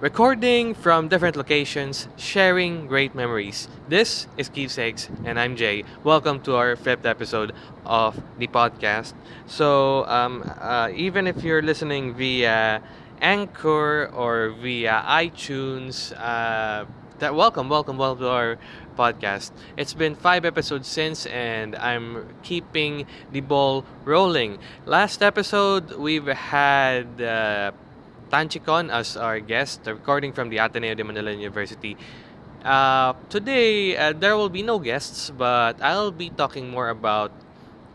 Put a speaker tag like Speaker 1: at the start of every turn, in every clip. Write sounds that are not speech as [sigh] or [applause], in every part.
Speaker 1: Recording from different locations, sharing great memories. This is Keepsakes, and I'm Jay. Welcome to our fifth episode of the podcast. So, um, uh, even if you're listening via Anchor or via iTunes, uh, that welcome, welcome, welcome to our podcast. It's been five episodes since, and I'm keeping the ball rolling. Last episode, we've had. Uh, Tanchicon as our guest, recording from the Ateneo de Manila University. Uh, today, uh, there will be no guests, but I'll be talking more about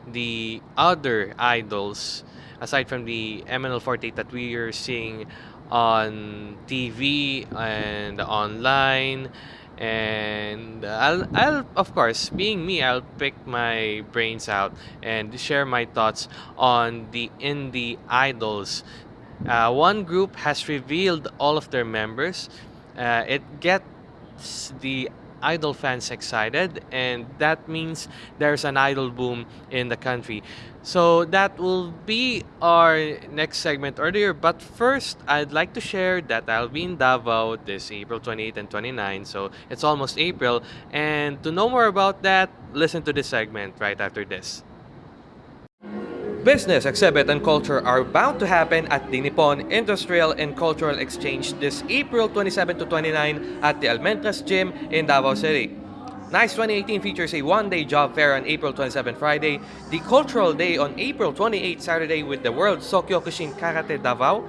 Speaker 1: the other idols aside from the MNL48 that we are seeing on TV and online. And I'll, I'll, of course, being me, I'll pick my brains out and share my thoughts on the indie idols uh, one group has revealed all of their members. Uh, it gets the idol fans excited, and that means there's an idol boom in the country. So that will be our next segment earlier. But first, I'd like to share that I'll be in Davao this April 28 and 29. So it's almost April. And to know more about that, listen to this segment right after this. Business, exhibit, and culture are bound to happen at the Nippon Industrial and Cultural Exchange this April 27 to 29 at the Almendras Gym in Davao City. NICE 2018 features a one-day job fair on April 27 Friday, the Cultural Day on April 28 Saturday with the World Sokyokushin Karate Davao,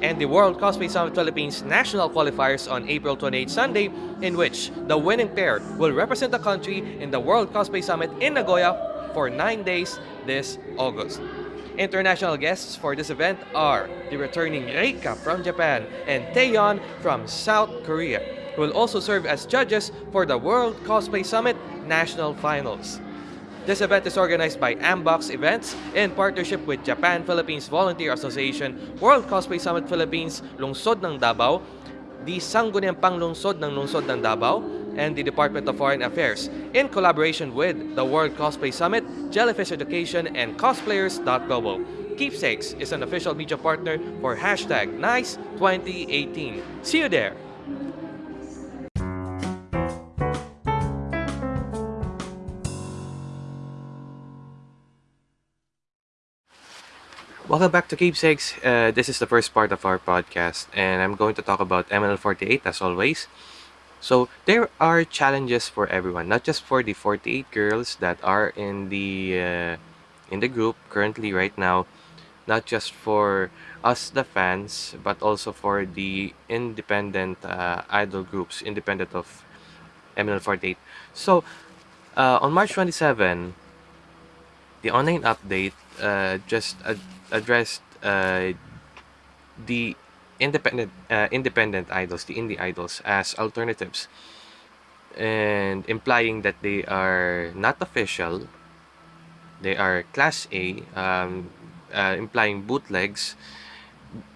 Speaker 1: and the World Cosplay Summit Philippines National Qualifiers on April 28 Sunday, in which the winning pair will represent the country in the World Cosplay Summit in Nagoya for 9 days this August. International guests for this event are the returning Reika from Japan and Taeyeon from South Korea, who will also serve as judges for the World Cosplay Summit National Finals. This event is organized by Ambox Events in partnership with Japan-Philippines Volunteer Association, World Cosplay Summit Philippines, Lungsod ng Davao, the Sangguniang Panglungsod ng Lungsod ng Davao, and the Department of Foreign Affairs in collaboration with the World Cosplay Summit, Jellyfish Education, and Cosplayers.global. Keepsakes is an official media partner for hashtag NICE2018. See you there! Welcome back to Keepsakes. Uh, this is the first part of our podcast, and I'm going to talk about MNL48 as always. So there are challenges for everyone, not just for the 48 girls that are in the uh, in the group currently right now, not just for us the fans, but also for the independent uh, idol groups, independent of MNL48. So uh, on March 27, the online update uh, just ad addressed uh, the independent uh, independent idols, the indie idols, as alternatives, and implying that they are not official. They are class A, um, uh, implying bootlegs.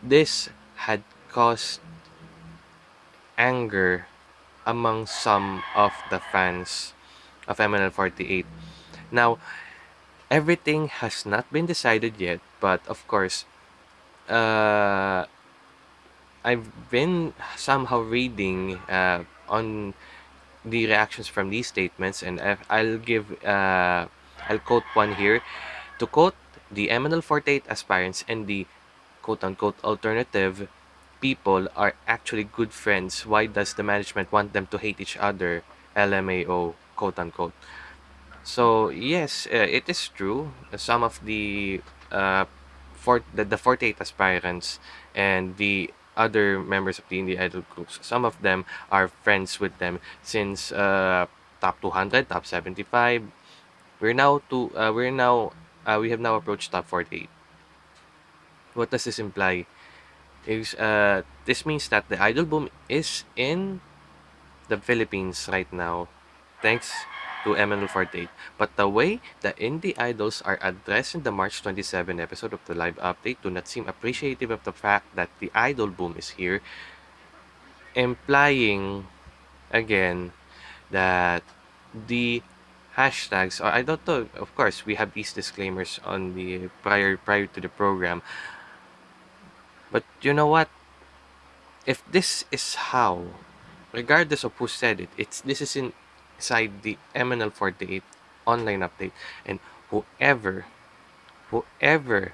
Speaker 1: This had caused anger among some of the fans of MNL48. Now, everything has not been decided yet, but of course, uh, I've been somehow reading uh, on the reactions from these statements, and I'll give uh, I'll quote one here. To quote the MNL48 aspirants and the quote-unquote alternative people are actually good friends. Why does the management want them to hate each other? LMAO, quote-unquote. So yes, uh, it is true. Some of the uh, for the, the 48 aspirants and the other members of the indie idol groups, some of them are friends with them since uh, top 200, top 75. We're now to uh, we're now uh, we have now approached top 48. What does this imply? Is uh, this means that the idol boom is in the Philippines right now, thanks to MNL48. But the way the indie idols are addressed in the March 27 episode of the live update do not seem appreciative of the fact that the idol boom is here, implying again that the hashtags or I don't know of course we have these disclaimers on the prior prior to the program but you know what if this is how, regardless of who said it, it's this is inside the MNL48 online update, and whoever, whoever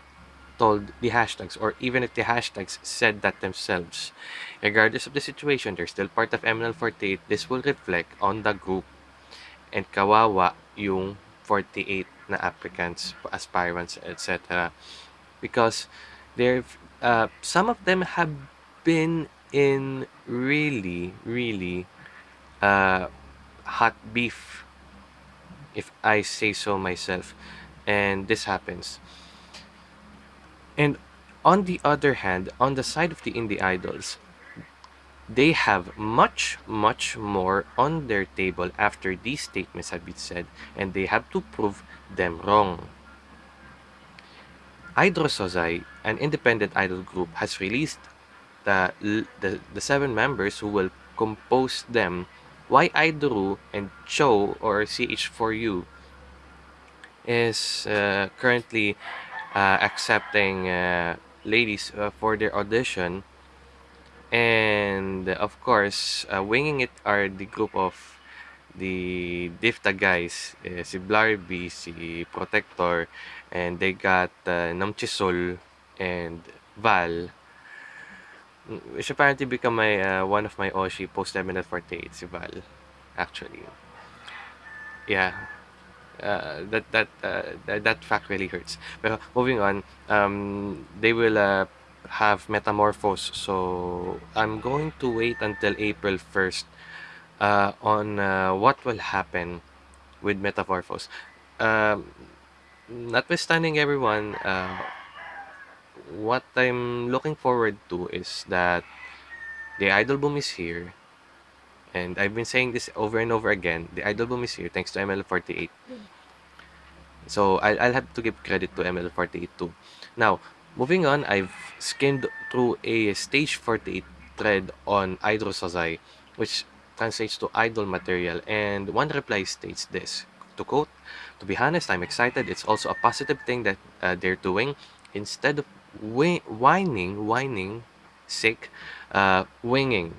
Speaker 1: told the hashtags, or even if the hashtags said that themselves, regardless of the situation, they're still part of MNL48. This will reflect on the group, and kawawa yung 48 na applicants, aspirants, etc. Because there, uh, some of them have been in really, really uh, hot beef, if I say so myself. And this happens. And on the other hand, on the side of the indie idols, they have much, much more on their table after these statements have been said, and they have to prove them wrong. Idol Sozai, an independent idol group, has released the, the, the seven members who will compose them. Why Idolu and Cho or CH4U is uh, currently uh, accepting uh, ladies uh, for their audition. And of course, uh, winging it are the group of the Difta guys, eh, si Blarby, si Protector, and they got uh, Namchisol and Val, which apparently become my uh, one of my Oshi post Terminal 48, si Val, actually. Yeah. Uh, that that, uh, that that fact really hurts. But moving on, um, they will uh, have metamorphose. So I'm going to wait until April 1st uh, on uh, what will happen with metamorphose. Um, notwithstanding everyone, uh, what I'm looking forward to is that the idol boom is here. And I've been saying this over and over again. The idol boom is here thanks to MNL48. So I'll, I'll have to give credit to MNL48 too. Now, moving on, I've skimmed through a stage 48 thread on Idol Sozai, which translates to idol material. And one reply states this, to quote, To be honest, I'm excited. It's also a positive thing that uh, they're doing. Instead of whining, whining, sick, uh, winging.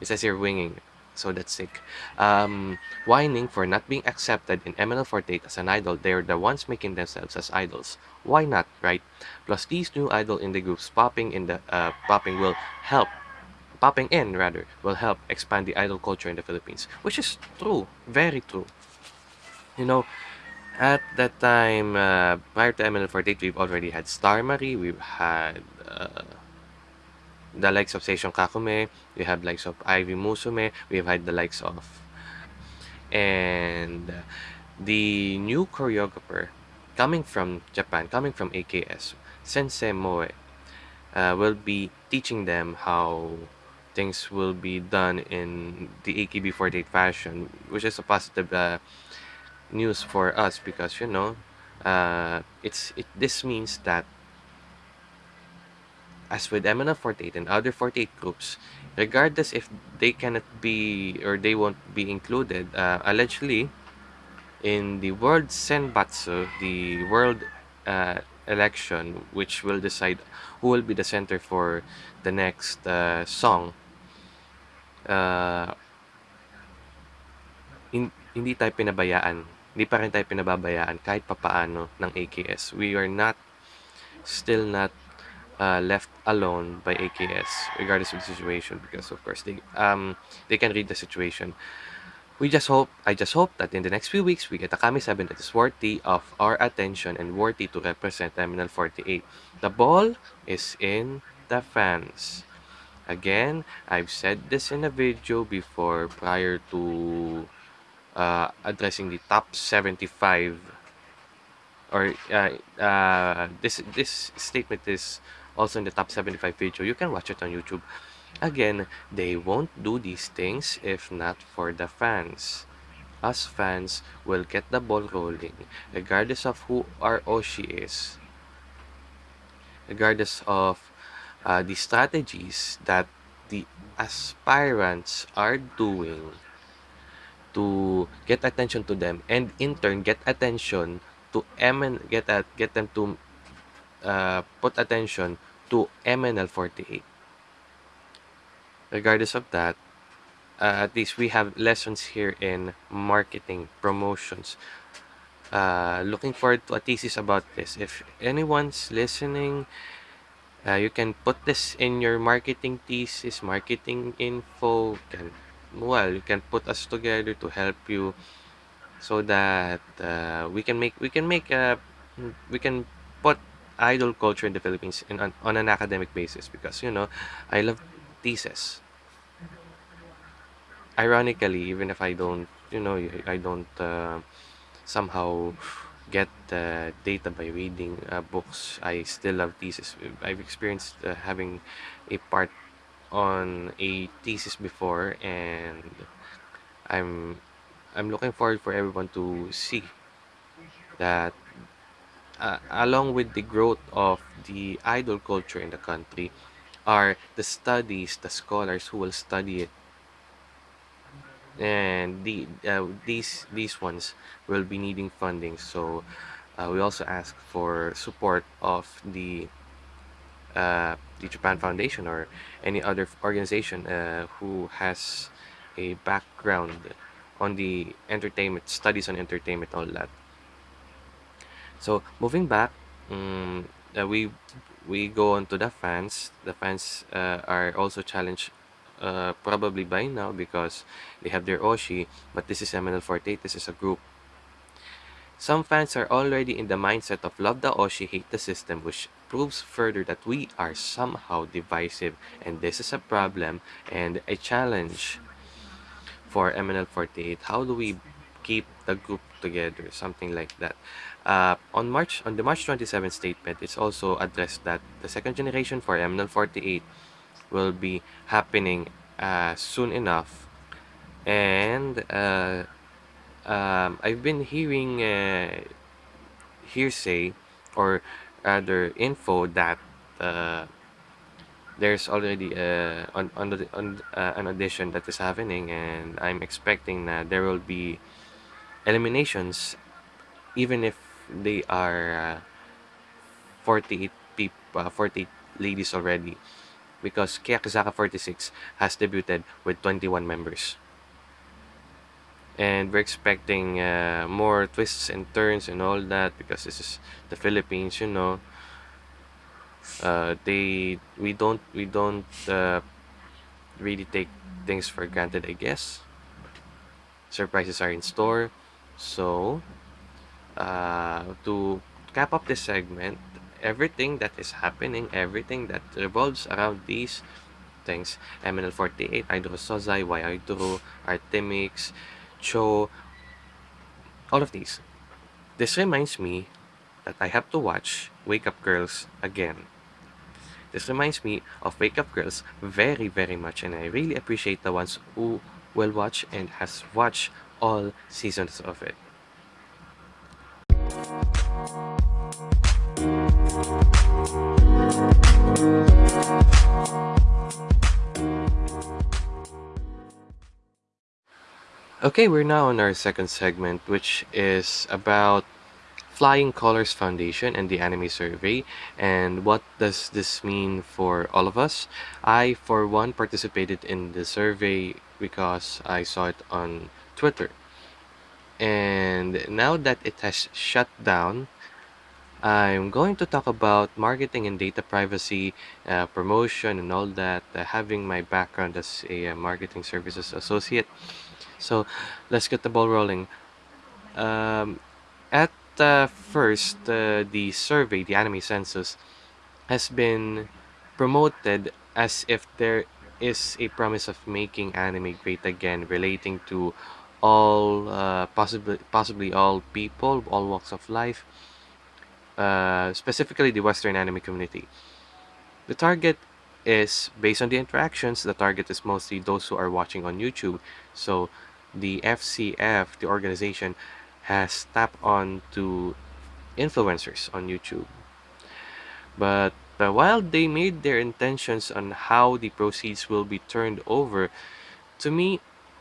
Speaker 1: It says here winging, so that's sick. Um, whining for not being accepted in MNL48 as an idol, they're the ones making themselves as idols. Why not, right? Plus, these new idol in the groups popping in the uh, popping will help popping in rather will help expand the idol culture in the Philippines, which is true, very true. You know, at that time, uh, prior to MNL48, we've already had Star Marie, we've had uh, the likes of Seishun Kakume, we have likes of Ivy Musume, we've had the likes of and the new choreographer coming from Japan, coming from AKS, Sensei Moe, uh, will be teaching them how things will be done in the AKB48 fashion, which is a positive uh, news for us because you know uh, it's it this means that as with MNL48 and other 48 groups, regardless if they cannot be or they won't be included, uh, allegedly in the World Senbatsu, the world uh, election, which will decide who will be the center for the next uh, song, uh, in, hindi tayo pinabayaan. Hindi pa rin tayo pinababayaan kahit papaano ng AKS. We are not, still not uh, left alone by AKS regardless of the situation because of course they um they can read the situation. We just hope, I just hope that in the next few weeks we get a Kami 7 that is worthy of our attention and worthy to represent Terminal 48. The ball is in the fans. Again, I've said this in a video before prior to uh, addressing the top 75 or uh, uh, this this statement is also in the top 75 video. You can watch it on youtube. Again they won't do these things if not for the fans. Us fans will get the ball rolling regardless of who our oshi is. Regardless of uh, the strategies that the aspirants are doing to get attention to them and in turn get attention to M get at get them to uh, put attention to MNL48 regardless of that, uh, at least we have lessons here in marketing, promotions. Uh, looking forward to a thesis about this. If anyone's listening, uh, you can put this in your marketing thesis, marketing info. Can well, you can put us together to help you so that uh, we can make we can make a we can put idol culture in the Philippines in on, on an academic basis because you know I love thesis. Ironically, even if I don't you know I don't uh, somehow get the data by reading uh, books, I still love thesis. I've experienced uh, having a part on a thesis before and I'm I'm looking forward for everyone to see that uh, along with the growth of the idol culture in the country are the studies, the scholars who will study it. And the uh, these these ones will be needing funding. So uh, we also ask for support of the uh, the Japan Foundation or any other organization uh, who has a background on the entertainment studies on entertainment all that. So moving back um, uh, we we go on to the fans. The fans uh, are also challenged uh, probably by now because they have their Oshi but this is MNL48 this is a group. Some fans are already in the mindset of love the Oshi, hate the system, which proves further that we are somehow divisive, and this is a problem and a challenge for MNL48. How do we keep the group together? Something like that. Uh, on March on the March 27 statement, it's also addressed that the second generation for MNL48 will be happening uh, soon enough, and uh, um, I've been hearing uh, hearsay or other info that uh, there's already uh, on, on, the, on uh, an audition that is happening and I'm expecting that there will be eliminations even if they are uh, 48 people uh, 48 ladies already. Because Keyakizaka 46 has debuted with 21 members and we're expecting uh, more twists and turns and all that because this is the Philippines you know. Uh, they we don't we don't uh, really take things for granted I guess. Surprises are in store. So uh, to cap up this segment everything that is happening everything that revolves around these things MNL48 Idol Sozai Y Idol Artemix Cho, all of these. This reminds me that I have to watch Wake Up Girls again. This reminds me of Wake Up Girls very very much and I really appreciate the ones who will watch and has watched all seasons of it. Okay, we're now on our second segment, which is about Flying Colors Foundation and the anime survey. And what does this mean for all of us? I, for one, participated in the survey because I saw it on Twitter. And now that it has shut down, I'm going to talk about marketing and data privacy, uh, promotion, and all that. Uh, having my background as a uh, marketing services associate, so let's get the ball rolling. Um, at uh, first, uh, the survey, the anime census, has been promoted as if there is a promise of making anime great again, relating to all uh, possibly possibly all people, all walks of life, uh, specifically the Western anime community. The target is based on the interactions. The target is mostly those who are watching on YouTube. So the FCF, the organization, has tapped on to influencers on YouTube. But uh, while they made their intentions on how the proceeds will be turned over, to me,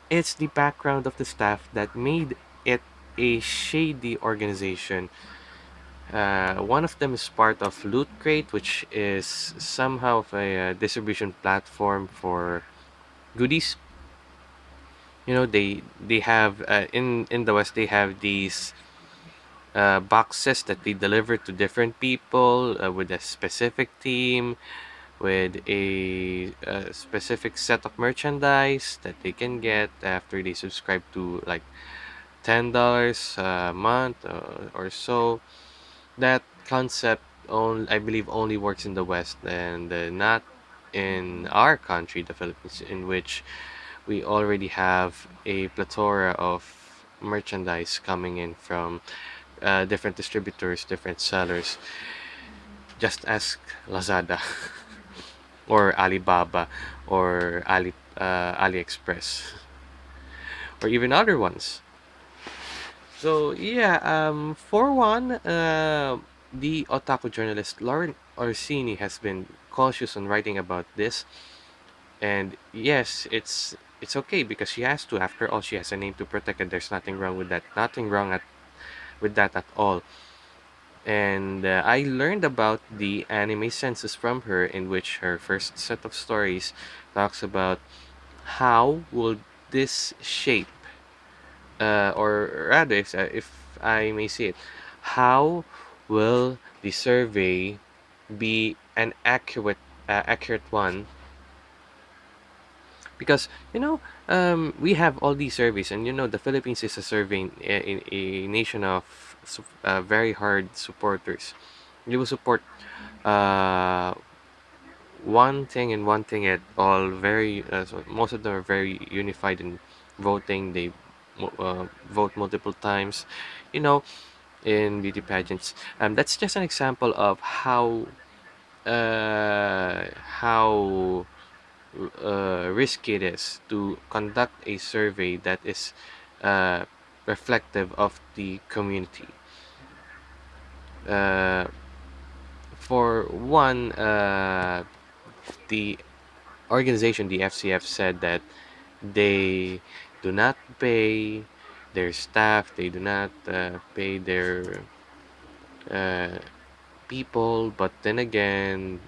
Speaker 1: it's the background of the staff that made it a shady organization. Uh, one of them is part of Loot Crate, which is somehow a, uh, distribution platform for goodies. You know, they they have uh, in in the West they have these uh, boxes that they deliver to different people uh, with a specific team with a, a specific set of merchandise that they can get after they subscribe to like ten dollars a month uh, or so. That concept only I believe only works in the West and uh, not in our country, the Philippines, in which we already have a plethora of merchandise coming in from uh, different distributors, different sellers. Just ask Lazada [laughs] or Alibaba or Ali uh, AliExpress or even other ones. So yeah, um, for one, uh, the otaku journalist Lauren Orsini has been cautious on writing about this, and yes, it's it's okay because she has to. After all, she has a name to protect, and there's nothing wrong with that. Nothing wrong at with that at all. And uh, I learned about the anime census from her, in which her first set of stories talks about how will this shape, uh, or rather, if, uh, if I may say it, how will the survey be an accurate, uh, accurate one because you know um, we have all these surveys and you know the philippines is a survey a, a nation of uh, very hard supporters. You will support uh, one thing and one thing at all very uh, so most of them are very unified in voting. They uh, vote multiple times you know in beauty pageants. Um, that's just an example of how uh, how uh, risky it is to conduct a survey that is uh, reflective of the community. Uh, for one, uh, the organization, the FCF, said that they do not pay their staff, they do not uh, pay their uh, people, but then again,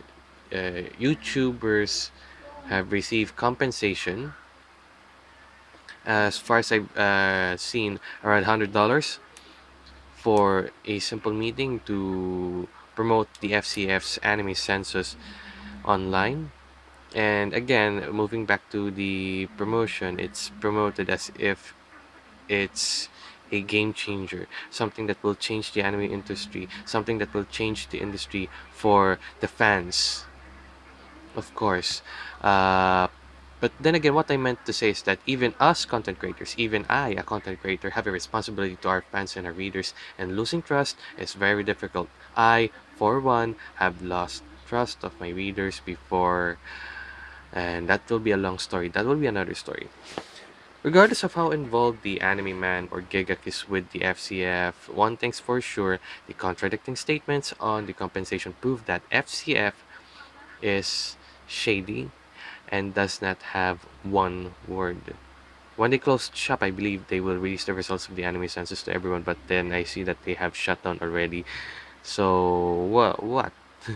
Speaker 1: YouTubers have received compensation as far as I've uh, seen, around hundred dollars for a simple meeting to promote the FCF's anime census online. And again, moving back to the promotion, it's promoted as if it's a game changer, something that will change the anime industry, something that will change the industry for the fans of course. Uh, but then again, what I meant to say is that even us content creators, even I, a content creator, have a responsibility to our fans and our readers, and losing trust is very difficult. I, for one, have lost trust of my readers before, and that will be a long story. That will be another story. Regardless of how involved the anime man or Gigguk is with the FCF, one thing's for sure, the contradicting statements on the compensation prove that FCF is shady and does not have one word. When they closed shop, I believe they will release the results of the anime census to everyone, but then I see that they have shut down already. So, what? What? [laughs]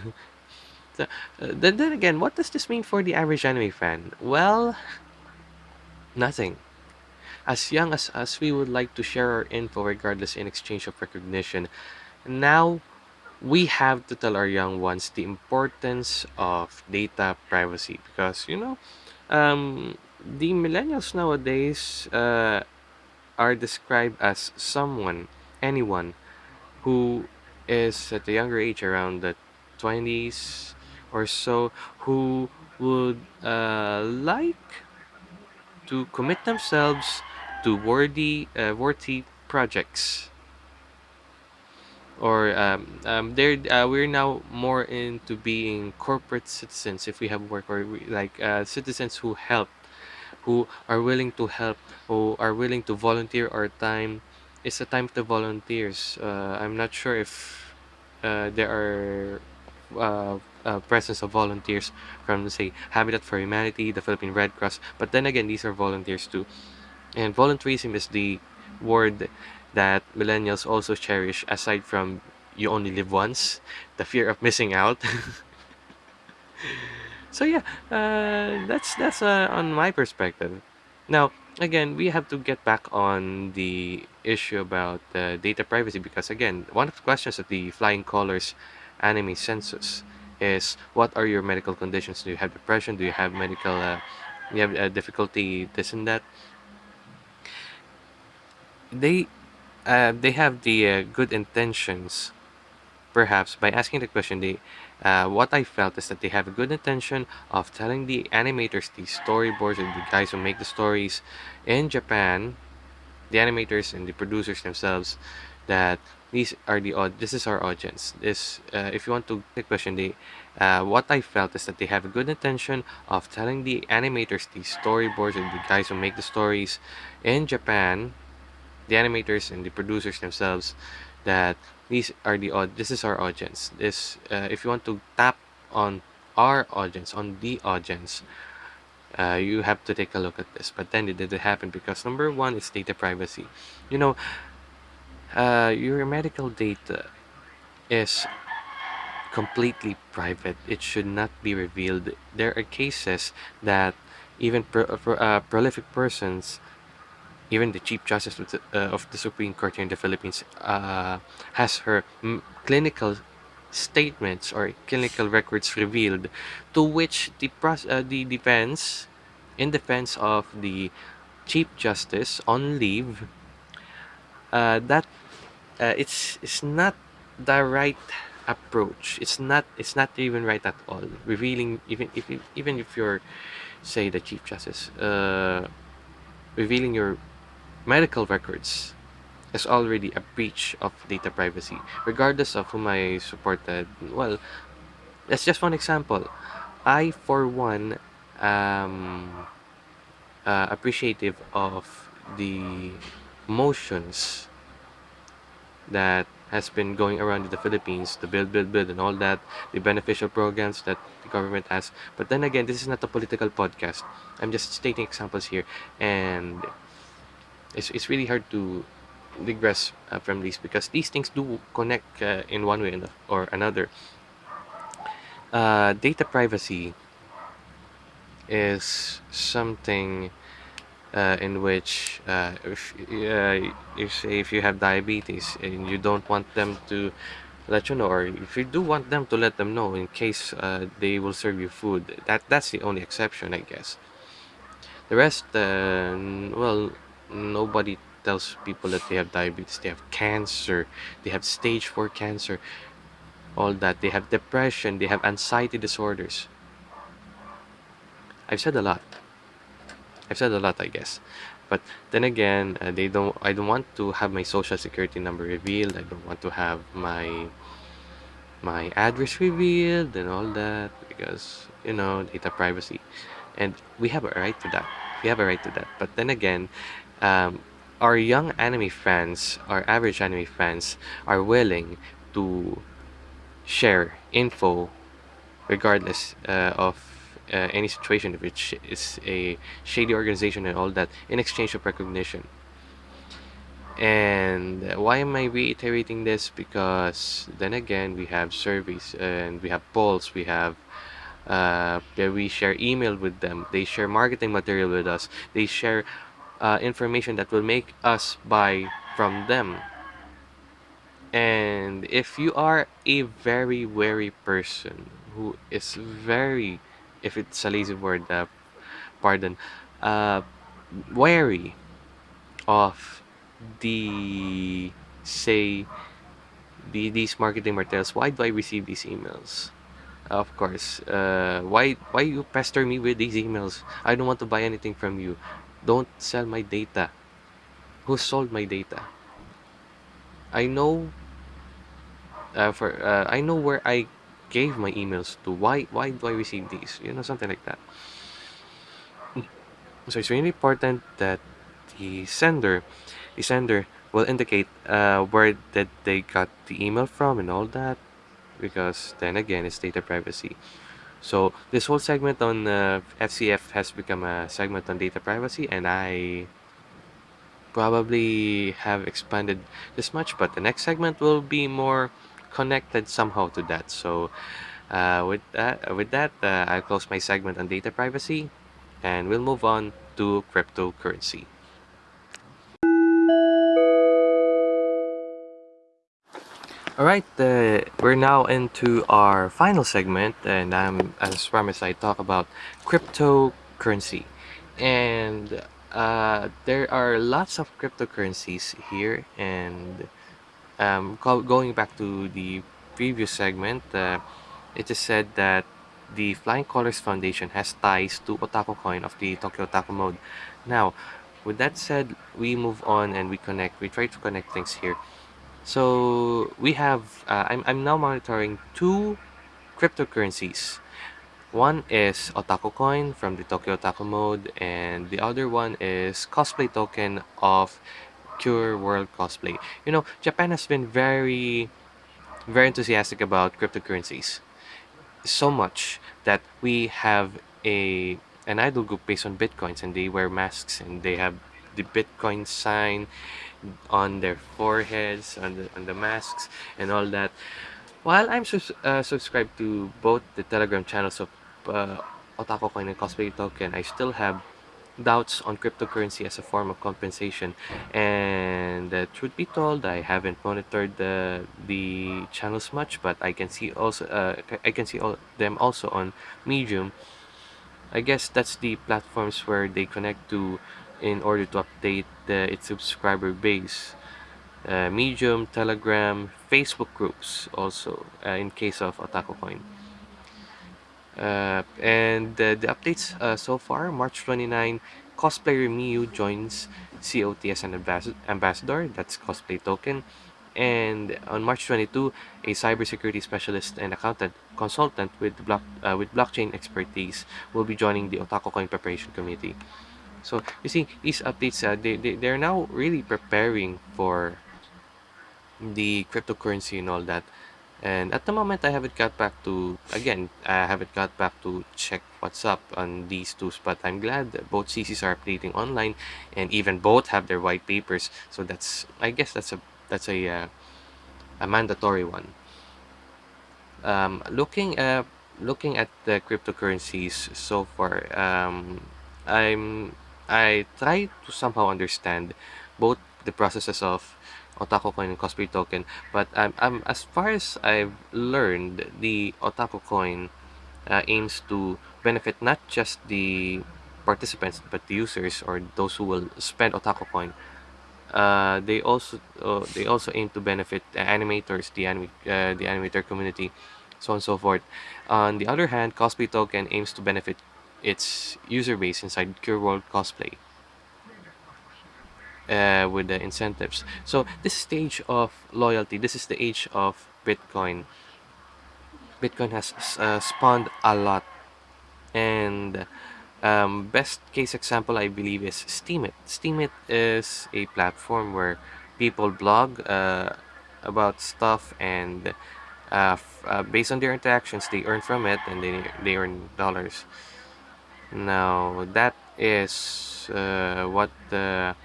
Speaker 1: So, uh, then, then again, what does this mean for the average anime fan? Well, nothing. As young as us, we would like to share our info regardless in exchange of recognition. Now, we have to tell our young ones the importance of data privacy because you know um, the millennials nowadays uh, are described as someone anyone who is at a younger age around the 20s or so who would uh, like to commit themselves to worthy uh, worthy projects or um, um, they're uh, we're now more into being corporate citizens if we have work or we, like uh, citizens who help who are willing to help who are willing to volunteer our time. It's a time to volunteers uh, i'm not sure if uh, there are uh, uh, presence of volunteers from say habitat for humanity the philippine red cross but then again these are volunteers too. And volunteerism is the word that millennials also cherish aside from you only live once, the fear of missing out. [laughs] so yeah, uh, that's that's uh, on my perspective. Now, again, we have to get back on the issue about uh, data privacy because again, one of the questions of the Flying Colors anime census is what are your medical conditions? Do you have depression? Do you have medical uh, you have uh, difficulty this and that? They uh, they have the uh, good intentions Perhaps by asking the question, they, uh, what I felt is that they have a good intention of telling the animators, the storyboards, and the guys who make the stories in Japan, the animators and the producers themselves, that these are the. This is our audience. This, uh, if you want to the question, they, uh, what I felt is that they have a good intention of telling the animators, the storyboards, and the guys who make the stories in Japan, the animators and the producers themselves, that these are the this is our audience. This uh, if you want to tap on our audience on the audience uh, you have to take a look at this. But then it didn't happen because number one is data privacy. You know uh, your medical data is completely private. It should not be revealed. There are cases that even pro- uh, prolific persons even the Chief Justice of the, uh, of the Supreme Court here in the Philippines uh, has her mm, clinical statements or clinical records revealed, to which the uh, the defense, in defense of the Chief Justice on leave, uh, that uh, it's it's not the right approach. It's not it's not even right at all. Revealing even if even if you're say the Chief Justice, uh, revealing your medical records is already a breach of data privacy, regardless of whom I supported. Well, that's just one example. I, for one, am uh, appreciative of the motions that has been going around in the Philippines, the build, build, build, and all that, the beneficial programs that the government has. But then again, this is not a political podcast. I'm just stating examples here, and it's, it's really hard to digress uh, from these because these things do connect uh, in one way or another. Uh, data privacy is something uh, in which uh, if, uh, if say if you have diabetes and you don't want them to let you know or if you do want them to let them know in case uh, they will serve you food that that's the only exception i guess the rest uh, well nobody tells people that they have diabetes they have cancer they have stage 4 cancer all that. They have depression they have anxiety disorders. I've said a lot. I've said a lot i guess. But then again uh, they don't i don't want to have my social security number revealed. I don't want to have my my address revealed and all that because you know data privacy. And we have a right to that. We have a right to that. But then again um, our young anime fans, our average anime fans, are willing to share info regardless uh, of uh, any situation, which is a shady organization and all that, in exchange of recognition. And why am I reiterating this? Because then again, we have surveys and we have polls, we have uh, we share email with them, they share marketing material with us, they share uh, information that will make us buy from them. And if you are a very wary person who is very, if it's a lazy word, uh, pardon, uh, wary of the say the these marketing materials, why do I receive these emails? Of course, uh, why why you pester me with these emails? I don't want to buy anything from you. Don't sell my data. Who sold my data? I know uh, for uh, I know where I gave my emails to. Why why do I receive these? You know something like that. So it's really important that the sender, the sender will indicate uh, where that they got the email from and all that, because then again it's data privacy. So this whole segment on uh, FCF has become a segment on data privacy, and I probably have expanded this much, but the next segment will be more connected somehow to that. So Uh, with that, with that, uh, I'll close my segment on data privacy, and we'll move on to cryptocurrency. All right, uh, we're now into our final segment, and I'm as promised, I talk about cryptocurrency, and uh, there are lots of cryptocurrencies here, and um, going back to the previous segment, uh, it is said that the Flying Colors Foundation has ties to Otaku Coin of the Tokyo Otaku mode. Now, with that said, we move on and we connect. We try to connect things here. So we have. Uh, I'm I'm now monitoring two cryptocurrencies. One is Otaku Coin from the Tokyo Otaku mode, and the other one is cosplay token of Cure World Cosplay. You know, Japan has been very very enthusiastic about cryptocurrencies. So much that we have a an idol group based on bitcoins and they wear masks and they have the bitcoin sign on their foreheads on the on the masks and all that. While i'm uh, subscribed to both the telegram channels of uh, otaku coin and cosplay token i still have doubts on cryptocurrency as a form of compensation. And uh, truth be told i haven't monitored the the channels much but i can see also uh, i can see all them also on medium. I guess that's the platforms where they connect to in order to update its subscriber base uh, medium telegram facebook groups also uh, in case of otaku coin uh, and the, the updates uh, so far, March 29, cosplayer miu joins COT as an ambas- ambassador. That's cosplay token. And on March 22, a cybersecurity specialist and accountant consultant with block uh, with blockchain expertise will be joining the Otaku Coin preparation committee. So you see, these updates uh, they, they they're now really preparing for the cryptocurrency and all that. And at the moment, I haven't got back to, again, I haven't got back to check what's up on these two, but I'm glad that both CCs are updating online and even both have their white papers. So that's, I guess that's a, that's a, uh, a mandatory one. Um, looking at, looking at the cryptocurrencies so far, um, I'm, I try to somehow understand both the processes of Otaku Coin and Cosplay Token. But um, um, as far as I've learned, the Otaku Coin uh, aims to benefit not just the participants but the users or those who will spend Otaku Coin. Uh, they also uh, they also aim to benefit the animators, the anime, uh, the animator community, so on and so forth. On the other hand, Cosplay Token aims to benefit its user base inside Cure World Cosplay uh, with the incentives. So this stage of loyalty, this is the age of Bitcoin. Bitcoin has uh, spawned a lot, and um, best case example I believe is Steemit. Steemit is a platform where people blog uh, about stuff and uh, uh, based on their interactions they earn from it and they, they earn dollars now that is uh, what the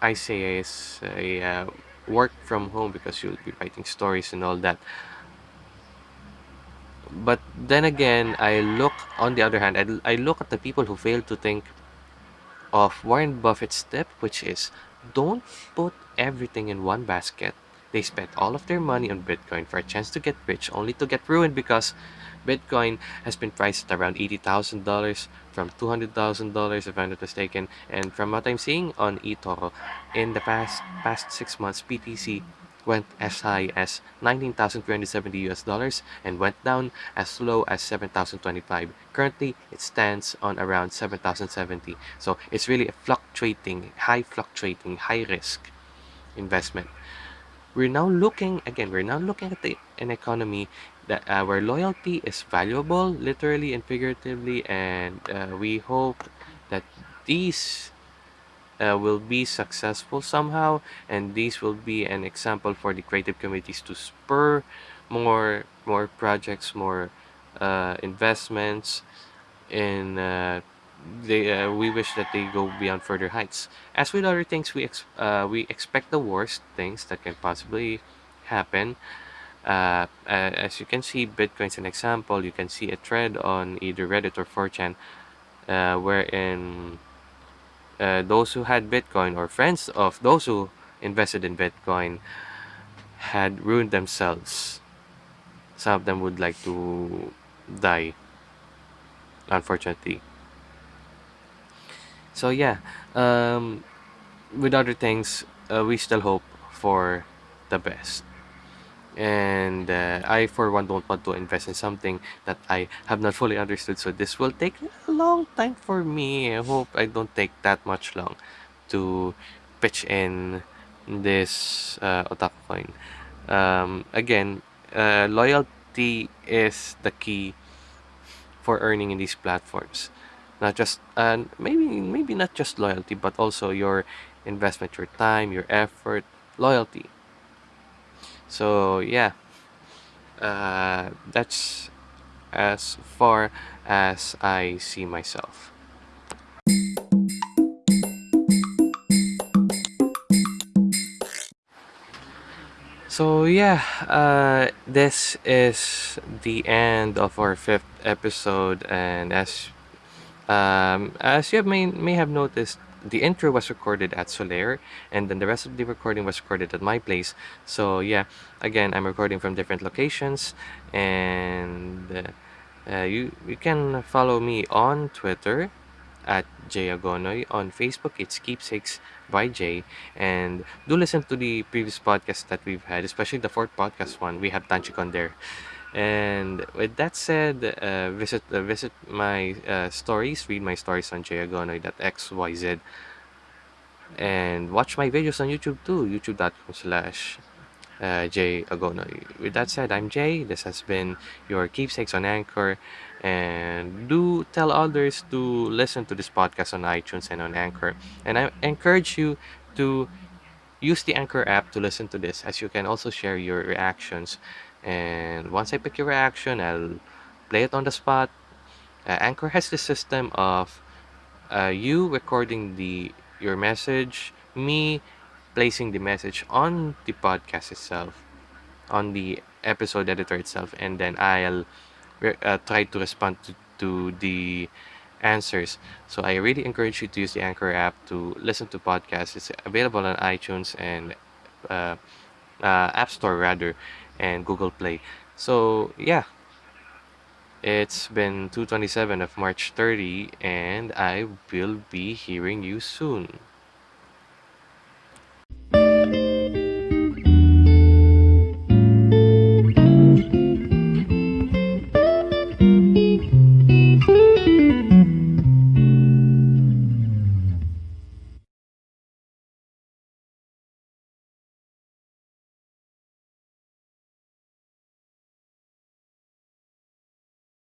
Speaker 1: I say is a uh, work from home because you'll be writing stories and all that. But then again, I look on the other hand, I, I look at the people who fail to think of Warren Buffett's tip, which is don't put everything in one basket. They spent all of their money on Bitcoin for a chance to get rich, only to get ruined because Bitcoin has been priced at around $80,000 from $200,000 if I'm not mistaken. And from what I'm seeing on eToro, in the past past six months, BTC went as high as 19,370 US dollars and went down as low as 7,025. Currently, it stands on around 7,070. So it's really a fluctuating, high fluctuating, high risk investment. We're now looking again. We're now looking at the, an economy that our loyalty is valuable, literally and figuratively, and uh, we hope that these uh, will be successful somehow, and these will be an example for the creative communities to spur more more projects, more uh, investments in. Uh, they uh, we wish that they go beyond further heights. As with other things, we ex- uh, we expect the worst things that can possibly happen Uh, as you can see, Bitcoin's an example. You can see a thread on either Reddit or 4chan uh, wherein uh, those who had Bitcoin or friends of those who invested in Bitcoin had ruined themselves. Some of them would like to die, unfortunately. So yeah, um, with other things, uh, we still hope for the best. And uh, I, for one, don't want to invest in something that I have not fully understood. So this will take a long time for me. I hope I don't take that much long to pitch in this uh, otaku coin. Um, again, uh, loyalty is the key for earning in these platforms. Not just uh, maybe maybe not just loyalty, but also your investment, your time, your effort, loyalty. So yeah, uh, that's as far as I see myself. So yeah, uh, this is the end of our fifth episode, and as um, as you may may have noticed, the intro was recorded at Solaire, and then the rest of the recording was recorded at my place. So yeah, again, I'm recording from different locations, and uh, uh, you you can follow me on Twitter at Jay Agonoy. On Facebook, it's Keepsakes by Jay. And do listen to the previous podcasts that we've had, especially the fourth podcast one. We have Tanchikon there. And with that said, uh, visit uh, visit my uh, stories, read my stories on jayagonoy.xyz, and watch my videos on YouTube too, youtube.com slash uh, Jay Agonoy. With that said, I'm Jay. This has been your keepsakes on Anchor. And do tell others to listen to this podcast on iTunes and on Anchor. And I encourage you to use the Anchor app to listen to this, as you can also share your reactions. And once I pick your reaction, I'll play it on the spot. Uh, Anchor has the system of uh, you recording the your message, me placing the message on the podcast itself, on the episode editor itself, and then I'll uh, try to respond to, to the answers. So I really encourage you to use the Anchor app to listen to podcasts. It's available on iTunes and uh, uh, App Store rather, and Google Play. So yeah, it's been 227 of March 30, and I will be hearing you soon.